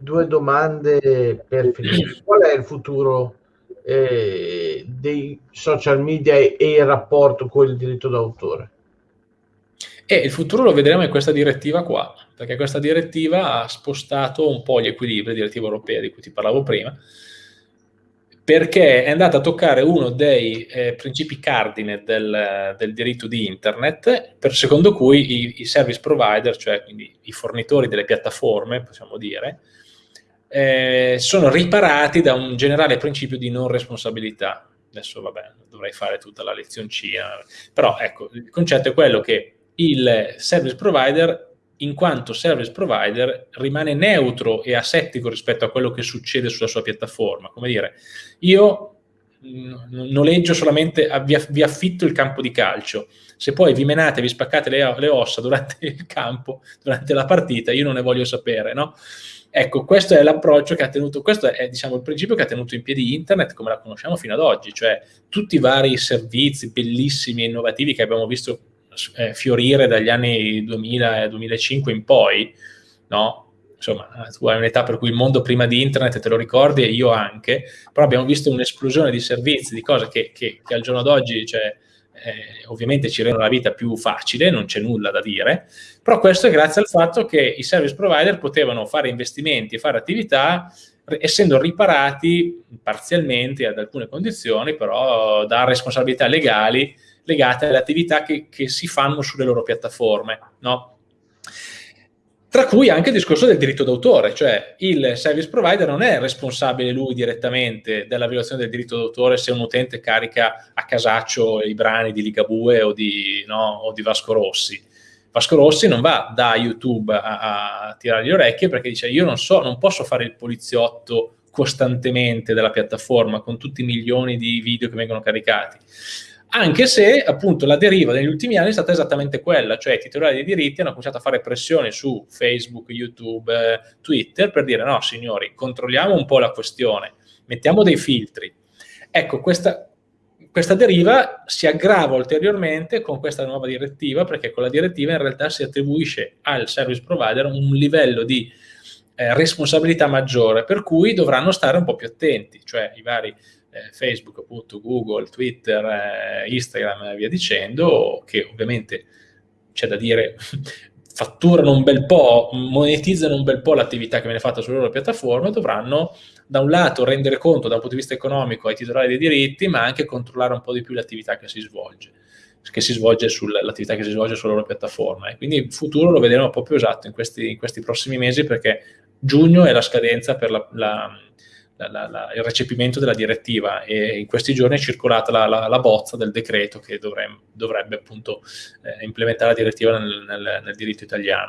due domande per finire. Qual è il futuro eh, dei social media e, e il rapporto con il diritto d'autore? E il futuro lo vedremo in questa direttiva qua, perché questa direttiva ha spostato un po' gli equilibri, direttiva europea di cui ti parlavo prima, perché è andata a toccare uno dei eh, principi cardine del, del, diritto di internet, per secondo cui i, i, service provider, cioè quindi i fornitori delle piattaforme, possiamo dire, eh, sono riparati da un generale principio di non responsabilità. Adesso, vabbè, dovrei fare tutta la lezioncina, però ecco, il concetto è quello che il service provider in quanto service provider rimane neutro e asettico rispetto a quello che succede sulla sua piattaforma. Come dire, io noleggio solamente, vi, vi affitto il campo di calcio, se poi vi menate, vi spaccate le, le, ossa durante il campo, durante la partita, io non ne voglio sapere, no? Ecco, questo è l'approccio che ha tenuto, questo è diciamo il principio che ha tenuto in piedi internet come la conosciamo fino ad oggi, cioè tutti i vari servizi bellissimi e innovativi che abbiamo visto eh, fiorire dagli anni 2000 e 2005 in poi, no? Insomma, tu hai un'età per cui il mondo prima di internet te lo ricordi e io anche, però abbiamo visto un'esplosione di servizi, di cose che, che, che al giorno d'oggi, cioè, eh, ovviamente ci rendono la vita più facile, non c'è nulla da dire, però questo è grazie al fatto che i service provider potevano fare investimenti e fare attività essendo riparati parzialmente ad alcune condizioni, però da responsabilità legali legate alle attività che, che si fanno sulle loro piattaforme, no? Tra cui anche il discorso del diritto d'autore, cioè il service provider non è responsabile lui direttamente della violazione del diritto d'autore se un utente carica a casaccio i brani di Ligabue o di, no, o di Vasco Rossi. Vasco Rossi non va da YouTube a, a tirare le orecchie perché dice io non so, non posso fare il poliziotto costantemente della piattaforma con tutti i milioni di video che vengono caricati anche se appunto la deriva negli ultimi anni è stata esattamente quella, cioè i titolari dei diritti hanno cominciato a fare pressione su Facebook, YouTube, eh, Twitter per dire no signori, controlliamo un po' la questione, mettiamo dei filtri. Ecco, questa, questa deriva si aggrava ulteriormente con questa nuova direttiva perché con la direttiva in realtà si attribuisce al service provider un livello di eh, responsabilità maggiore per cui dovranno stare un po' più attenti, cioè i vari eh, Facebook, appunto, Google, Twitter, eh, Instagram e via dicendo, che ovviamente c'è da dire fatturano un bel po', monetizzano un bel po' l'attività che viene fatta sulle loro piattaforme, dovranno da un lato rendere conto da un punto di vista economico ai titolari dei diritti, ma anche controllare un po' di più l'attività che si svolge che si svolge sull'attività che si svolge sulla loro piattaforma. E quindi il futuro lo vedremo più esatto in questi, in questi prossimi mesi perché giugno è la scadenza per la, la la, la, il recepimento della direttiva e in questi giorni è circolata la, la bozza del decreto che dovrebbe, dovrebbe appunto eh, implementare la direttiva nel, nel, nel diritto italiano.